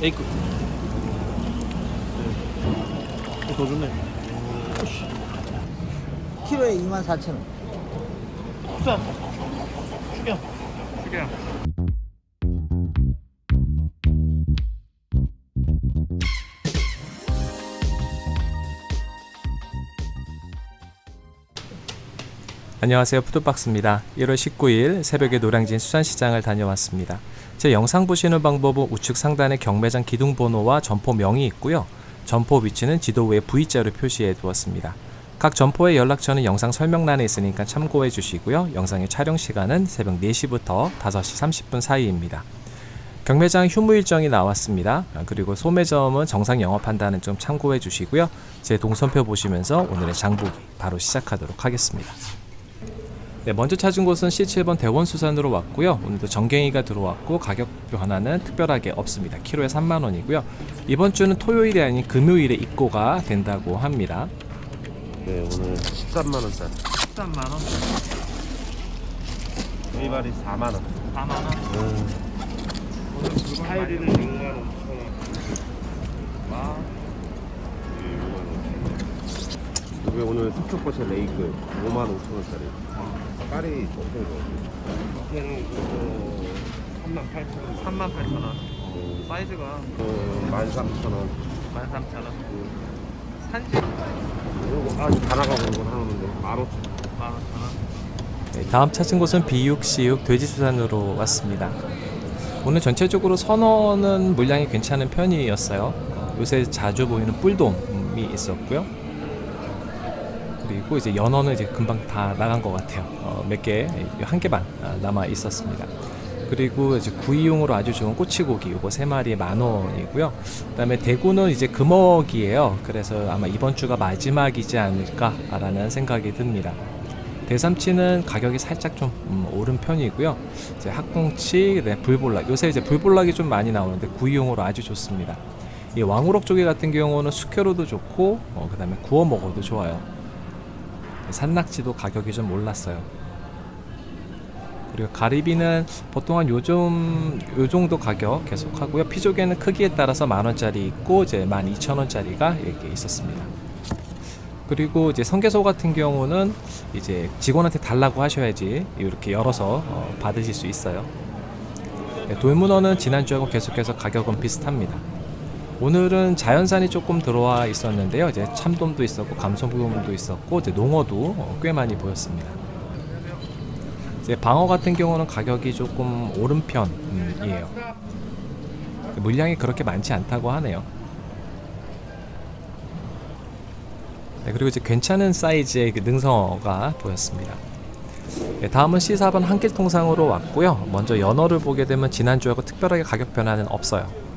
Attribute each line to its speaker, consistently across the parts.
Speaker 1: A급 네. 더 좋네.
Speaker 2: 키로에 24,000원.
Speaker 1: 국산. 축양 축양
Speaker 3: 안녕하세요. 푸드박스입니다. 1월 19일 새벽에 노량진 수산시장을 다녀왔습니다 제 영상 보시는 방법은 우측 상단에 경매장 기둥 번호와 점포 명이 있고요. 점포 위치는 지도 위에 V자로 표시해 두었습니다. 각 점포의 연락처는 영상 설명란에 있으니까 참고해 주시고요. 영상의 촬영 시간은 새벽 4시부터 5시 30분 사이입니다. 경매장 휴무 일정이 나왔습니다. 아, 그리고 소매점은 정상 영업한다는 점 참고해 주시고요. 제 동선표 보시면서 오늘의 장보기 바로 시작하도록 하겠습니다 네, 먼저 찾은 곳은 C7번 대원수산으로 왔고요. 오늘도 정갱이가 들어왔고 가격 변화는 특별하게 없습니다. 키로에 3만원이고요. 이번 주는 토요일이 아닌 금요일에 입고가 된다고 합니다.
Speaker 4: 네 오늘 13만원짜리
Speaker 1: 13만원
Speaker 4: 위발이 4만원
Speaker 1: 4만원 오늘 물건
Speaker 4: 스타일리는
Speaker 1: 많이
Speaker 4: 6만 5천원
Speaker 1: 와
Speaker 4: 이게 오늘 석초버섯 레이크 5만 5천원짜리. 깔이 엄청 좋아 밑에는 그거 3만 8천원.
Speaker 1: 3만 8천원. 사이즈가
Speaker 4: 그 13,000원
Speaker 1: 13,000원 산지?
Speaker 4: 이거 아직 다 나가고 이건 하는데 15,000원.
Speaker 1: 15,000원.
Speaker 3: 네, 다음 찾은 곳은 비육, 시육, 돼지수산으로 왔습니다. 오늘 전체적으로 선어는 물량이 괜찮은 편이었어요. 어, 요새 자주 보이는 뿔돔이 있었고요. 그리고 이제 연어는 이제 금방 다 나간 것 같아요. 어, 몇 개, 한개반 남아 있었습니다. 그리고 이제 구이용으로 아주 좋은 꼬치고기 요거 세 마리에 만 원이고요. 그 다음에 대구는 이제 금어기예요. 그래서 아마 이번 주가 마지막이지 않을까 라는 생각이 듭니다. 대삼치는 가격이 살짝 좀 음, 오른 편이고요. 이제 학꽁치, 네, 불볼락. 요새 이제 불볼락이 좀 많이 나오는데 구이용으로 아주 좋습니다. 이 왕우럭 조개 같은 경우는 숙회로도 좋고, 어, 그 다음에 구워 먹어도 좋아요. 산낙지도 가격이 좀 올랐어요. 그리고 가리비는 보통 한 요즘 요 정도 가격 계속 하고요. 피조개는 크기에 따라서 만 원짜리 있고 이제 만 이천 원짜리가 이렇게 있었습니다. 그리고 이제 성게소 같은 경우는 이제 직원한테 달라고 하셔야지 이렇게 열어서 어, 받으실 수 있어요. 네, 돌문어는 지난주하고 계속해서 가격은 비슷합니다. 오늘은 자연산이 조금 들어와 있었는데요. 이제 참돔도 있었고 감성돔도 있었고 이제 농어도 어, 꽤 많이 보였습니다. 이제 방어 같은 경우는 가격이 조금 오른 편이에요. 물량이 그렇게 많지 않다고 하네요. 네, 그리고 이제 괜찮은 사이즈의 그 능성어가 보였습니다. 네, 다음은 C4번 한길 통상으로 왔고요. 먼저 연어를 보게 되면 지난주하고 특별하게 가격 변화는 없어요.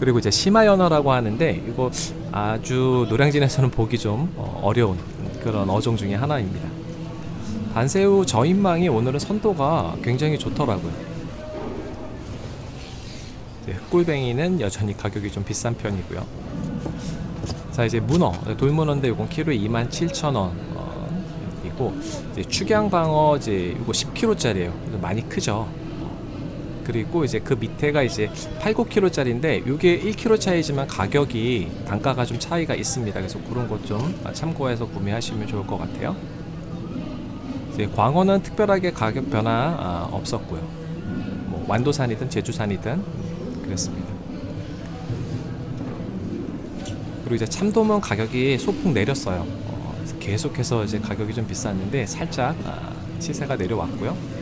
Speaker 3: 그리고 이제 심화 연어라고 하는데 이거 아주 노량진에서는 보기 좀 어, 어려운 그런 어종 중에 하나입니다. 반새우 저인망이 오늘은 선도가 굉장히 좋더라고요. 흑골뱅이는 여전히 가격이 좀 비싼 편이고요. 자 이제 문어 돌문어인데 이건 키로에 27,000원 이고 이제 축양방어 이제 이거 10kg짜리예요. 많이 크죠. 그리고 이제 그 밑에가 이제 8, 9kg짜리인데 이게 1kg 차이지만 가격이 단가가 좀 차이가 있습니다. 그래서 그런 것 좀 참고해서 구매하시면 좋을 것 같아요. 이제 광어는 특별하게 가격 변화 아, 없었고요. 뭐 완도산이든 제주산이든 음, 그랬습니다. 그리고 이제 참돔은 가격이 소폭 내렸어요. 어, 계속해서 이제 가격이 좀 비쌌는데 살짝 아, 시세가 내려왔고요.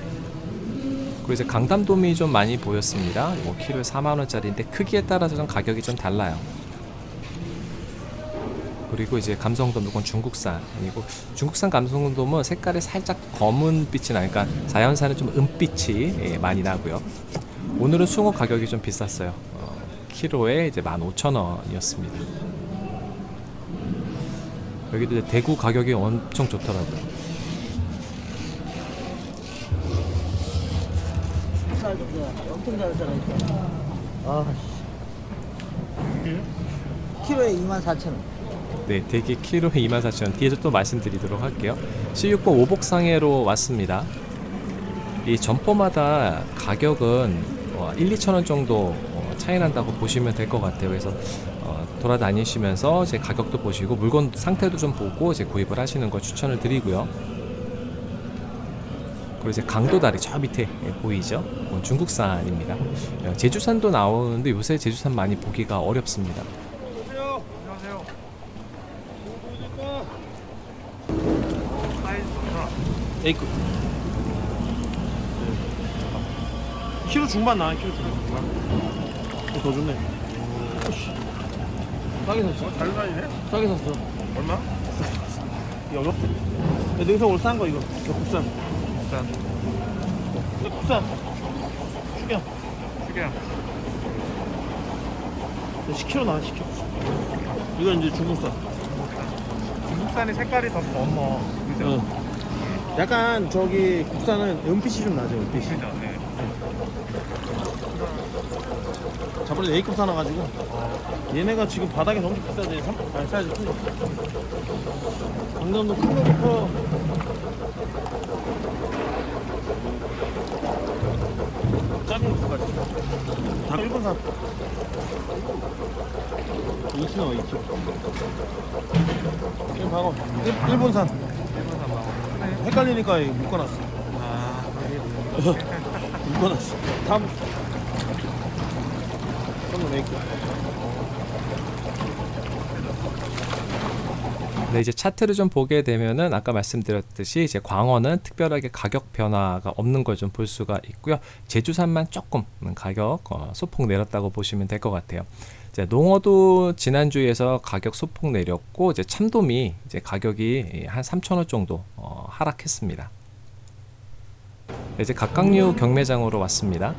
Speaker 3: 그리고 이제 강담돔이 좀 많이 보였습니다. 뭐 키로에 4만 원짜리인데 크기에 따라서 좀 가격이 좀 달라요. 그리고 이제 감성돔 이건 중국산 아니고 중국산 감성돔은 색깔이 살짝 검은 빛이 나니까 자연산은 좀 은빛이 예, 많이 나고요. 오늘은 숭어 가격이 좀 비쌌어요. 어, 키로에 이제 15,000원이었습니다. 여기도 대구 가격이 엄청 좋더라고요.
Speaker 2: 살도 엄청 잘 살아있어. 아, 씨. 키로에 24,000원.
Speaker 3: 네, 대게 키로에 24,000원. 뒤에서 또 말씀드리도록 할게요. C6번 오복상해로 왔습니다. 이 점포마다 가격은 어, 1, 2천 원 정도 어, 차이 난다고 보시면 될 것 같아요. 그래서 어, 돌아다니시면서 제 가격도 보시고 물건 상태도 좀 보고 이제 구입을 하시는 걸 추천을 드리고요. 그리고 이제 강도다리 저 밑에 예, 보이죠? 그건 중국산입니다. 어, 제주산도 나오는데 요새 제주산 많이 보기가 어렵습니다.
Speaker 2: A급. 키로 중반 나와, 키로 중반. 이거 더 좋네. 오씨. 싸게 샀어.
Speaker 1: 잘 다니네?
Speaker 2: 싸게 샀어.
Speaker 1: 얼마?
Speaker 2: 이거 내 능성 오늘 싼거 이거. 이거 국산. 이거 국산. 축이야.
Speaker 1: 크게
Speaker 2: 10kg 나와, 10kg. 이건 이제 중국산.
Speaker 1: 중국산이 색깔이 더 검어. 그죠?
Speaker 2: 응. 약간 저기 국산은 은빛이 좀 나죠, 은빛이.
Speaker 1: 그죠? 네.
Speaker 2: 저번에 A급 사놔가지고 얘네가 지금 바닥에 너무 비싸지 삼- 아니 사이즈 큰거 강남도 큰 거부터 2kg 나와 2kg 지금 방어 일- 일본산.
Speaker 1: 일본산 나와. 크네.
Speaker 2: 헷갈리니까 묶어놨어.
Speaker 1: 아,
Speaker 2: 묶어놨어. 다음. 한번 A 급
Speaker 3: 네, 이제 차트를 좀 보게 되면은 아까 말씀드렸듯이 이제 광어는 특별하게 가격 변화가 없는 걸 좀 볼 수가 있고요. 제주산만 조금 가격 어, 소폭 내렸다고 보시면 될 것 같아요. 이제 농어도 지난주에서 가격 소폭 내렸고 이제 참돔이 이제 가격이 한 3,000원 정도 어, 하락했습니다. 네, 이제 각각류 경매장으로 왔습니다.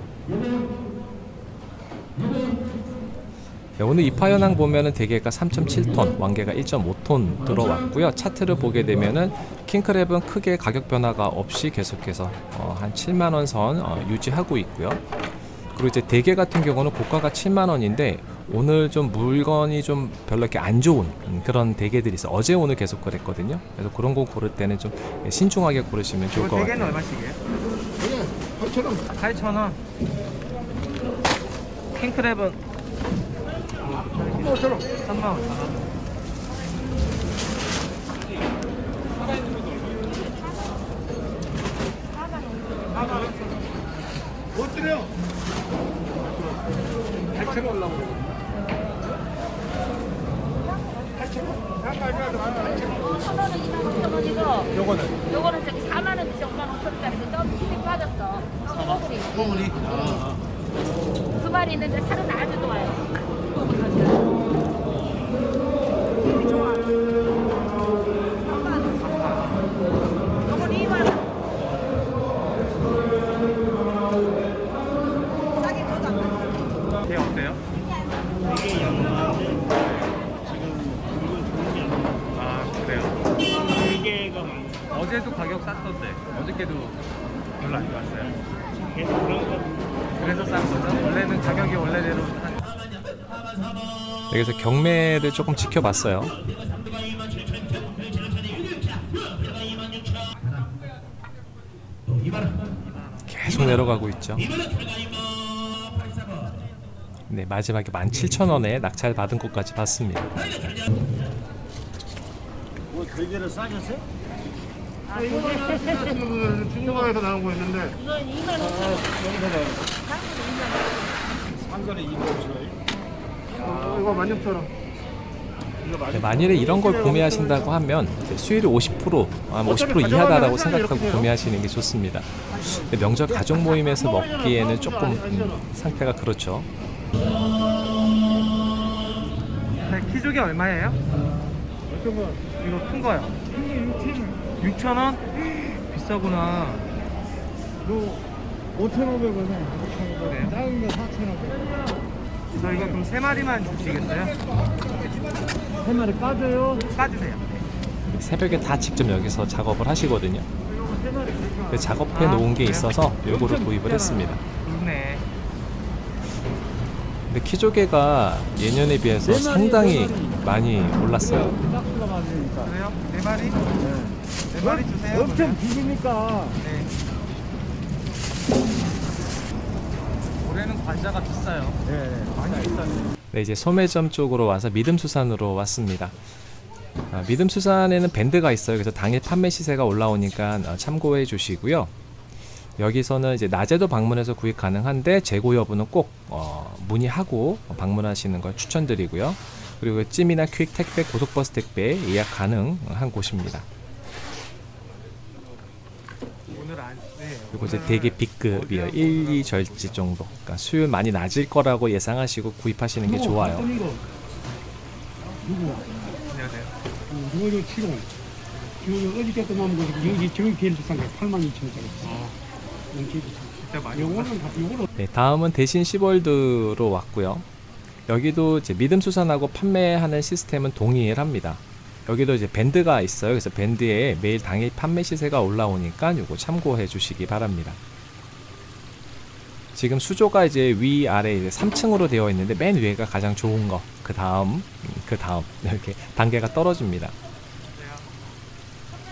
Speaker 3: 네, 오늘 입하 현황 보면은 대게가 3.7톤, 왕개가 1.5톤 들어왔고요. 차트를 보게 되면은 킹크랩은 크게 가격 변화가 없이 계속해서 어, 한 7만 원선 어, 유지하고 있고요. 그리고 이제 대게 같은 경우는 고가가 7만 원인데 오늘 좀 물건이 좀 별로 이렇게 안 좋은 음, 그런 대게들이 있어. 어제 오늘 계속 그랬거든요. 그래서 그런 거 고를 때는 좀 신중하게 고르시면 좋을 것
Speaker 1: 대게는
Speaker 3: 같아요.
Speaker 1: 얼마씩이에요? 8,000원. 8,000원. 킹크랩은 3만 원. 3만 원.
Speaker 5: 천원은 2만 5천 원이고.
Speaker 2: 요거는.
Speaker 5: 요거는 저기 4만 원이지 5만 5천 원짜리인데 좀 힘이 빠졌어. 소고기.
Speaker 2: 소문이
Speaker 5: 두 마리 있는데 살은 아주 좋아요 요건 2만 원 싸게 줘도 안 받았어
Speaker 1: 게 어때요?
Speaker 2: 이게 양호한데 지금 이건 좋은 게 아니야
Speaker 1: 아, 그래요?
Speaker 2: 이게가 많아
Speaker 1: 어제도 가격 쌌던데 어저께도 별로 안 좋았어요.
Speaker 2: 계속 그런 거
Speaker 1: 그래서 싼 거죠? 원래는 가격이 원래대로 한
Speaker 3: 여기서 경매를 조금 지켜봤어요. 계속 내려가고 있죠. 네, 마지막에 17,000원에 낙찰 받은 곳까지 봤습니다.
Speaker 2: 뭐 대게를 싸겠어요?
Speaker 5: 아, 이거는
Speaker 4: 중국에서 나온 거 있는데
Speaker 5: 이건 2만 5천 원
Speaker 2: 상관에 2만 5천 원이
Speaker 4: 이거 만육처럼
Speaker 3: 네, 만일에 이런 걸 구매하신다고 하면 수율이 50%, 아, 50% 이하다라고 생각하고 구매하시는 게 좋습니다. 명절 가족 모임에서 먹기에는 조금 음, 상태가 그렇죠.
Speaker 1: 네, 키조개 얼마예요?
Speaker 2: 어떤 거
Speaker 1: 이거 큰 거요. 6천 원? 비싸구나.
Speaker 2: 너 5,500원에
Speaker 1: 그래요?
Speaker 2: 작은 거 4,500원
Speaker 1: 저 이거 그럼 세 마리만 주시겠어요?
Speaker 2: 세 마리 빠져요
Speaker 1: 까주세요.
Speaker 3: 새벽에 다 직접 여기서 작업을 하시거든요. 그 작업해 놓은 게 있어서 요거를 구입을 했습니다.
Speaker 1: 좋네.
Speaker 3: 근데 키조개가 예년에 비해서 상당히 많이 올랐어요.
Speaker 1: 그래요? 네 마리? 네 마리 주세요.
Speaker 2: 엄청 비리니까
Speaker 1: 네. 올해는 과자가 비싸요.
Speaker 2: 네, 많이 비싸요.
Speaker 3: 네, 이제 소매점 쪽으로 와서 믿음수산으로 왔습니다. 아, 믿음수산에는 밴드가 있어요. 그래서 당일 판매 시세가 올라오니까 어, 참고해 주시고요. 여기서는 이제 낮에도 방문해서 구입 가능한데 재고 여부는 꼭 어, 문의하고 방문하시는 걸 추천드리고요. 그리고 찜이나 퀵 택배, 고속버스 택배 예약 가능한 곳입니다.
Speaker 1: 오늘 안, 네.
Speaker 3: 그리고 이제 되게 B급이에요. 1, 2절지 정도. 그러니까 수율 많이 낮을 거라고 예상하시고 구입하시는 게 좋아요.
Speaker 4: 이거 누구?
Speaker 1: 안녕하세요.
Speaker 4: 누구 저 치고 지금 어저께 또 남은 거 여기 저기 비행기싼게 8만 2천 원짜리.
Speaker 1: 어,
Speaker 4: 영치
Speaker 1: 진짜 많이
Speaker 4: 요거는 다 요거로
Speaker 3: 네, 다음은 대신 시월드로 왔고요. 여기도 이제 믿음 수산하고 판매하는 시스템은 동일합니다. 여기도 이제 밴드가 있어요. 그래서 밴드에 매일 당일 판매 시세가 올라오니까 요거 참고해 주시기 바랍니다. 지금 수조가 이제 위 아래 이제 3층으로 되어 있는데 맨 위에가 가장 좋은 거. 그 다음 음, 그 다음 이렇게 단계가 떨어집니다.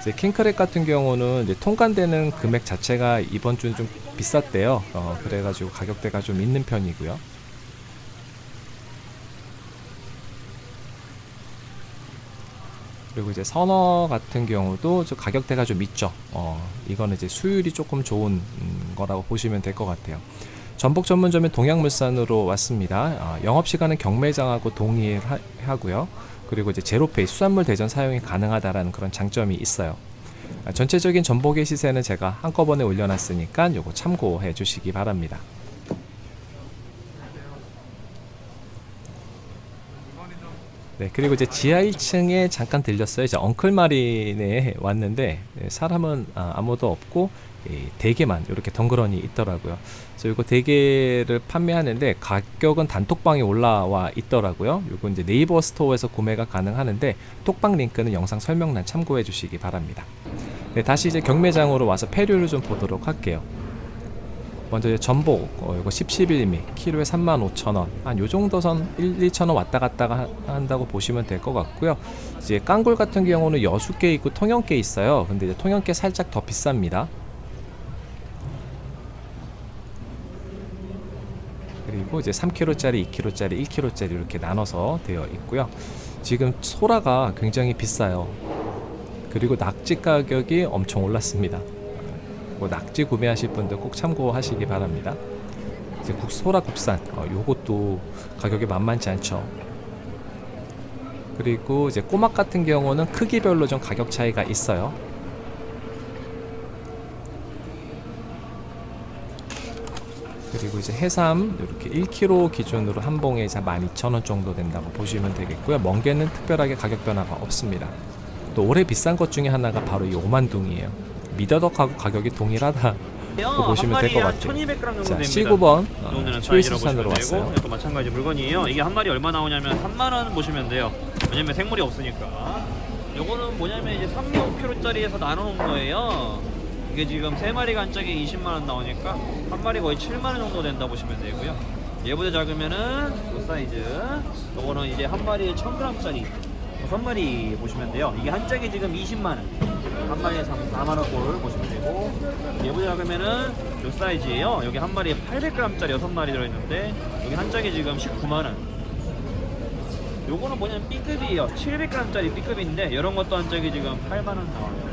Speaker 3: 이제 킹크랩 같은 경우는 이제 통관되는 금액 자체가 이번 주는 좀 비쌌대요. 어, 그래가지고 가격대가 좀 있는 편이고요. 그리고 이제 선어 같은 경우도 저 가격대가 좀 있죠. 어, 이거는 이제 수율이 조금 좋은 음, 거라고 보시면 될 것 같아요. 전복 전문점인 동양물산으로 왔습니다. 어, 영업 시간은 경매장하고 동일하고요. 그리고 이제 제로페이 수산물 대전 사용이 가능하다라는 그런 장점이 있어요. 아, 전체적인 전복의 시세는 제가 한꺼번에 올려놨으니까 요거 참고해 주시기 바랍니다. 네, 그리고 이제 지하 1층에 잠깐 들렸어요. 이제 엉클 마린에 왔는데 네, 사람은 아, 아무도 없고 이 대게만 이렇게 덩그러니 있더라고요. 그래서 이거 대게를 판매하는데 가격은 단톡방에 올라와 있더라고요. 이거 이제 네이버 스토어에서 구매가 가능하는데 톡방 링크는 영상 설명란 참고해 주시기 바랍니다. 네, 다시 이제 경매장으로 와서 폐류를 좀 보도록 할게요. 먼저 이제 전복 어, 이거 10, 11미 키로에 35,000원. 한 요 정도 선 1, 2,000원 왔다 갔다 하- 한다고 보시면 될 것 같고요. 이제 깡굴 같은 경우는 여수께 있고 통영께 있어요. 근데 이제 통영께 살짝 더 비쌉니다. 그리고 이제 3kg짜리, 2kg짜리, 1kg짜리 이렇게 나눠서 되어 있고요. 지금 소라가 굉장히 비싸요. 그리고 낙지 가격이 엄청 올랐습니다 뭐 낙지 구매하실 분들 꼭 참고하시기 바랍니다. 이제 국 소라 국산 어, 요것도 가격이 만만치 않죠. 그리고 이제 꼬막 같은 경우는 크기별로 좀 가격 차이가 있어요. 그리고 이제 해삼 이렇게 1kg 기준으로 한 봉에 이제 12,000원 정도 된다고 보시면 되겠고요. 멍게는 특별하게 가격 변화가 없습니다. 또 올해 비싼 것 중에 하나가 바로 이 오만둥이에요. 미더덕하고 가격이 동일하다. 고 보시면 될 것 같아요.
Speaker 6: 1200g 정도
Speaker 3: 자,
Speaker 6: 됩니다.
Speaker 3: 19번
Speaker 6: 오늘은
Speaker 3: 어, 초이스산으로 왔어요.
Speaker 6: 이것도 마찬가지 물건이에요. 이게 한 마리 얼마 나오냐면 3만 원 보시면 돼요. 왜냐면 생물이 없으니까. 요거는 뭐냐면 이제 3.5kg짜리에서 나눠놓은 거예요. 이게 지금 세 마리가 한 짝에 20만 원 나오니까 한 마리 거의 7만 원 정도 된다 보시면 되고요. 얘보다 작으면은 이 사이즈. 요거는 이제 한 마리에 1000g짜리 다섯 마리 보시면 돼요. 이게 한 짝에 지금 20만 원. 한 마리에 4만 원 꼴 보시면 되고 얘보다 작으면은 요 사이즈예요. 여기 한 마리에 800g짜리 여섯 마리 들어있는데 여기 한 짝에 지금 19만 원. 요거는 뭐냐면 B급이에요. 700g짜리 B급인데 이런 것도 한 짝에 지금 8만 원 나와요.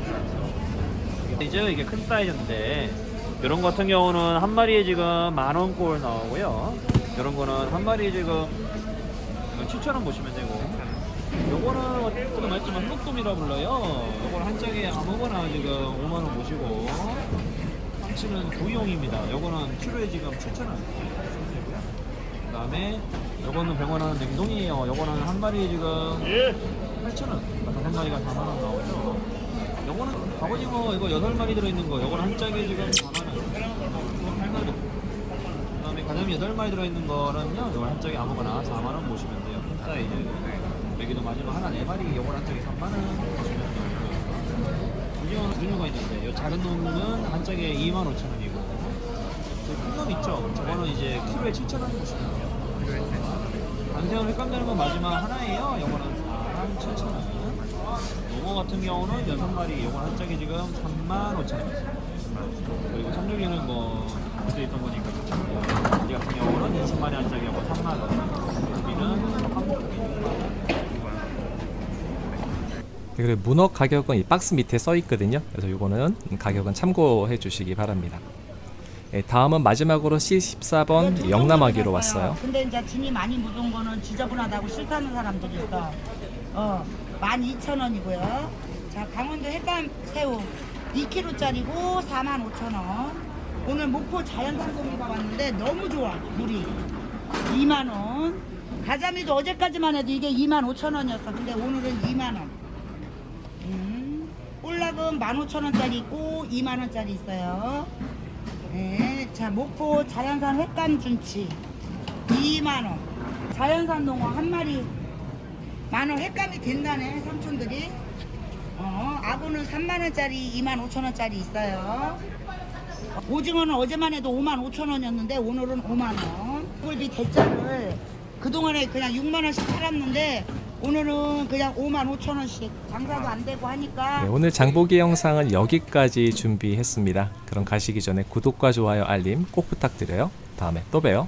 Speaker 6: 이제 이게 큰 사이즈인데 이런 거 같은 경우는 한 마리에 지금 만원 꼴 나오고요. 이런 거는 한 마리에 지금 7천 원 보시면 되고 요거는 어쨌든 말했지만 흑돔이라 불러요. 요거는 한 짝에 아무거나 지금 5만 원 보시고 참치는 구이용입니다. 요거는 키로에 지금 7천 원. 그 다음에 요거는 100원 하는 냉동이에요. 요거는 한 마리에 지금 8천 원. 다섯 마리가 4만 원 나오죠. 요거는 갑오징어 이거 8마리 들어있는 거. 요거는 한 짝에 지금 4만 원. 이거 8만 원. 그 다음에 가자미 8마리 들어있는 거는요. 요거 한 짝에 아무거나 4만 원 보시면 돼요. 큰 사이즈. 여기도 마지막 하나 4마리 요거 한 짝에 3만 원. 오징어는 두 종류가 있는데 요 작은 놈은 한 짝에 2만 5천 원이고 큰놈 있죠? 저거는 이제 키로에 7천 원 돼요. 단새우는 횟감되는 건 마지막 하나예요. 요거는 4만 7천 원. 농어 같은 경우는 6마리 요건 한 짝에 지금 3만 5천 원. 그리고 참조기는 뭐수 있던 거니까 이 같은 경우는 20만 원짜리하고 3만 원. 여기는 한국이 6만 원.
Speaker 3: 네, 그리고 문어 가격은 이 박스 밑에 써 있거든요. 그래서 요거는 가격은 참고해 주시기 바랍니다. 예, 다음은 마지막으로 C14번 영남아기로 왔어요.
Speaker 7: 근데 이제 진이 많이 묻은 거는 지저분하다고 싫다는 사람들이 있어. 어, 12,000원이고요. 자, 강원도 햇감 새우 2kg짜리고 45,000원. 오늘 목포 자연상공이가 왔는데 너무 좋아, 물이. 2만원. 가자미도 어제까지만 해도 이게 25,000원이었어. 근데 오늘은 2만원. 음, 볼락은 15,000원짜리 있고 2만원짜리 있어요. 네, 자 목포 자연산 횟감 준치 2만 원. 자연산 농어 한 마리 만원 횟감이 된다네 삼촌들이. 어, 아구는 3만 원짜리, 2만 5천 원짜리 있어요. 오징어는 어제만 해도 5만 5천 원이었는데 오늘은 5만 원. 꿀비 대짜를 그동안에 그냥 6만 원씩 팔았는데 오늘은 그냥 5만 5천 원씩 장사도 안 되고 하니까
Speaker 3: 네, 오늘 장보기 영상은 여기까지 준비했습니다. 그럼 가시기 전에 구독과 좋아요, 알림 꼭 부탁드려요. 다음에 또 봬요.